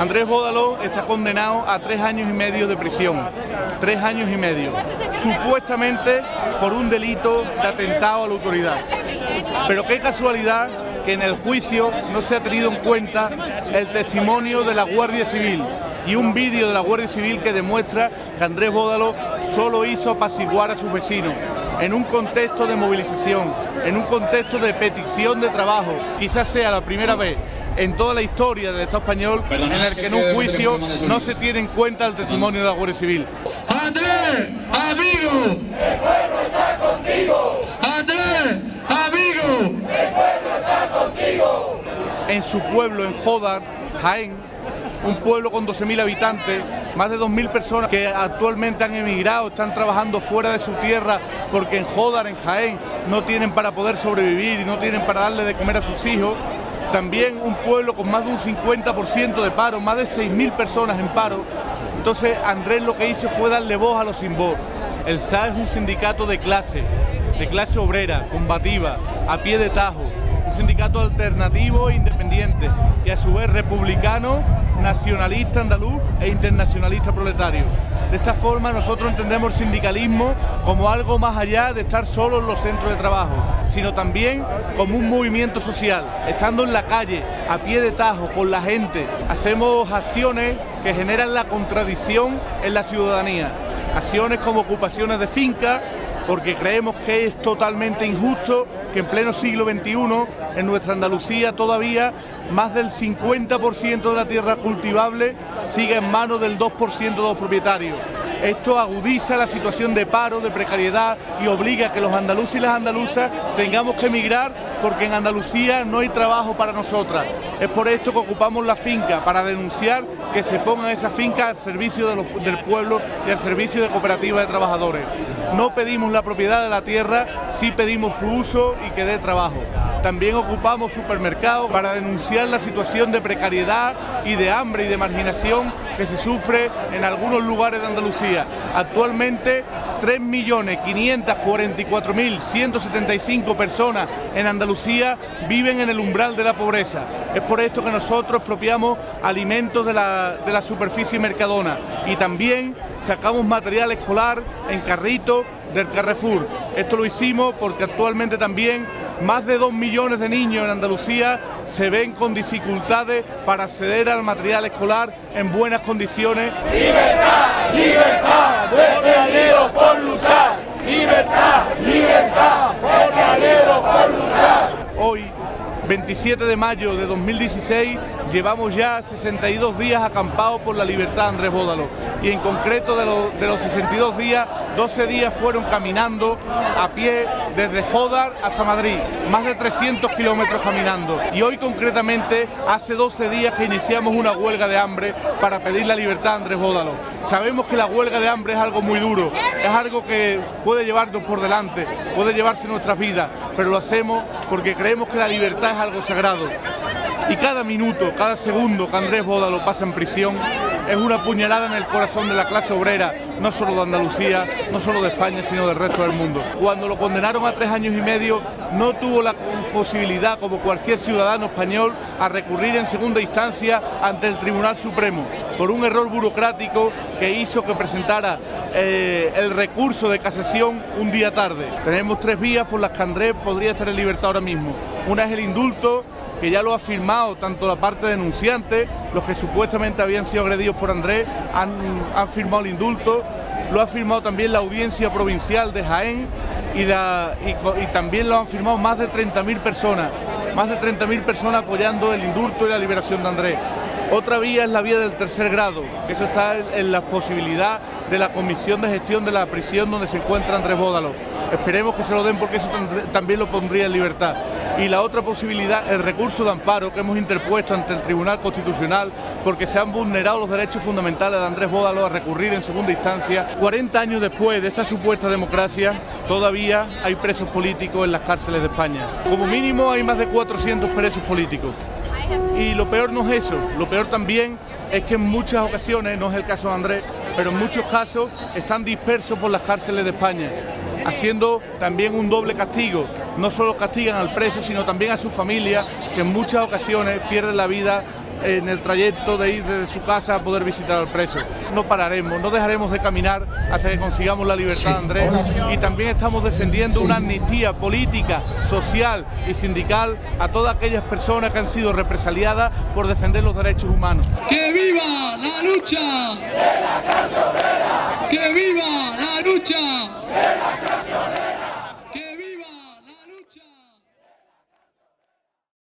Andrés Bódalo está condenado a tres años y medio de prisión. Tres años y medio. Supuestamente por un delito de atentado a la autoridad. Pero qué casualidad que en el juicio no se ha tenido en cuenta el testimonio de la Guardia Civil y un vídeo de la Guardia Civil que demuestra que Andrés Bódalo solo hizo apaciguar a sus vecinos en un contexto de movilización, en un contexto de petición de trabajo. Quizás sea la primera vez en toda la historia del Estado español en el que en un juicio no se tiene en cuenta el testimonio de la Guardia Civil. ¡Andrés, amigo! ¡El pueblo está contigo! ¡Andrés, amigo! ¡El pueblo está contigo! En su pueblo, en Jodar, Jaén, un pueblo con 12.000 habitantes, más de 2.000 personas que actualmente han emigrado, están trabajando fuera de su tierra porque en Jodar, en Jaén, no tienen para poder sobrevivir y no tienen para darle de comer a sus hijos. También un pueblo con más de un 50% de paro, más de 6.000 personas en paro. Entonces Andrés lo que hizo fue darle voz a los sin voz. El SA es un sindicato de clase, de clase obrera, combativa, a pie de tajo, un sindicato alternativo e independiente y a su vez republicano nacionalista andaluz e internacionalista proletario. De esta forma nosotros entendemos el sindicalismo como algo más allá de estar solo en los centros de trabajo, sino también como un movimiento social, estando en la calle, a pie de tajo, con la gente. Hacemos acciones que generan la contradicción en la ciudadanía, acciones como ocupaciones de fincas, porque creemos que es totalmente injusto que en pleno siglo XXI en nuestra Andalucía todavía más del 50% de la tierra cultivable siga en manos del 2% de los propietarios. Esto agudiza la situación de paro, de precariedad y obliga a que los andaluces y las andaluzas tengamos que emigrar porque en Andalucía no hay trabajo para nosotras. Es por esto que ocupamos la finca, para denunciar que se pongan esas fincas al servicio del pueblo y al servicio de cooperativas de trabajadores. No pedimos la propiedad de la tierra, sí pedimos su uso y que dé trabajo. También ocupamos supermercados para denunciar la situación de precariedad y de hambre y de marginación que se sufre en algunos lugares de Andalucía. Actualmente 3.544.175 personas en Andalucía viven en el umbral de la pobreza. Es por esto que nosotros expropiamos alimentos de la, de la superficie mercadona y también sacamos material escolar en carritos del Carrefour. Esto lo hicimos porque actualmente también más de dos millones de niños en Andalucía se ven con dificultades para acceder al material escolar en buenas condiciones. ¡Libertad! ¡Libertad! por luchar! ¡Libertad! ¡Libertad! por luchar! Hoy 27 de mayo de 2016 llevamos ya 62 días acampados por la libertad Andrés Bódalo. Y en concreto de, los 62 días, 12 días fueron caminando a pie desde Jodar hasta Madrid, más de 300 kilómetros caminando. Y hoy concretamente hace 12 días que iniciamos una huelga de hambre para pedir la libertad a Andrés Bódalo. Sabemos que la huelga de hambre es algo muy duro, es algo que puede llevarnos por delante, puede llevarse nuestras vidas, pero lo hacemos porque creemos que la libertad es algo sagrado. Y cada minuto, cada segundo que Andrés Boda lo pasa en prisión es una puñalada en el corazón de la clase obrera, no solo de Andalucía, no solo de España, sino del resto del mundo. Cuando lo condenaron a tres años y medio, no tuvo la posibilidad, como cualquier ciudadano español, a recurrir en segunda instancia ante el Tribunal Supremo por un error burocrático que hizo que presentara eh, el recurso de casación un día tarde. Tenemos tres vías por las que Andrés podría estar en libertad ahora mismo. Una es el indulto, que ya lo ha firmado tanto la parte denunciante, los que supuestamente habían sido agredidos por Andrés, han, firmado el indulto, lo ha firmado también la audiencia provincial de Jaén y, también lo han firmado más de 30.000 personas, más de 30.000 personas apoyando el indulto y la liberación de Andrés. Otra vía es la vía del tercer grado, eso está en la posibilidad de la Comisión de Gestión de la Prisión donde se encuentra Andrés Bódalo. Esperemos que se lo den porque eso también lo pondría en libertad. Y la otra posibilidad, el recurso de amparo que hemos interpuesto ante el Tribunal Constitucional porque se han vulnerado los derechos fundamentales de Andrés Bódalo a recurrir en segunda instancia. 40 años después de esta supuesta democracia, todavía hay presos políticos en las cárceles de España. Como mínimo hay más de 400 presos políticos. Y lo peor no es eso, lo peor también es que en muchas ocasiones, no es el caso de Andrés, pero en muchos casos están dispersos por las cárceles de España, haciendo también un doble castigo. No solo castigan al preso, sino también a su familia, que en muchas ocasiones pierden la vida en el trayecto de ir desde su casa a poder visitar al preso. No pararemos, no dejaremos de caminar hasta que consigamos la libertad, Andrés. Y también estamos defendiendo una amnistía política, social y sindical a todas aquellas personas que han sido represaliadas por defender los derechos humanos. ¡Que viva la lucha! ¡Que viva la lucha!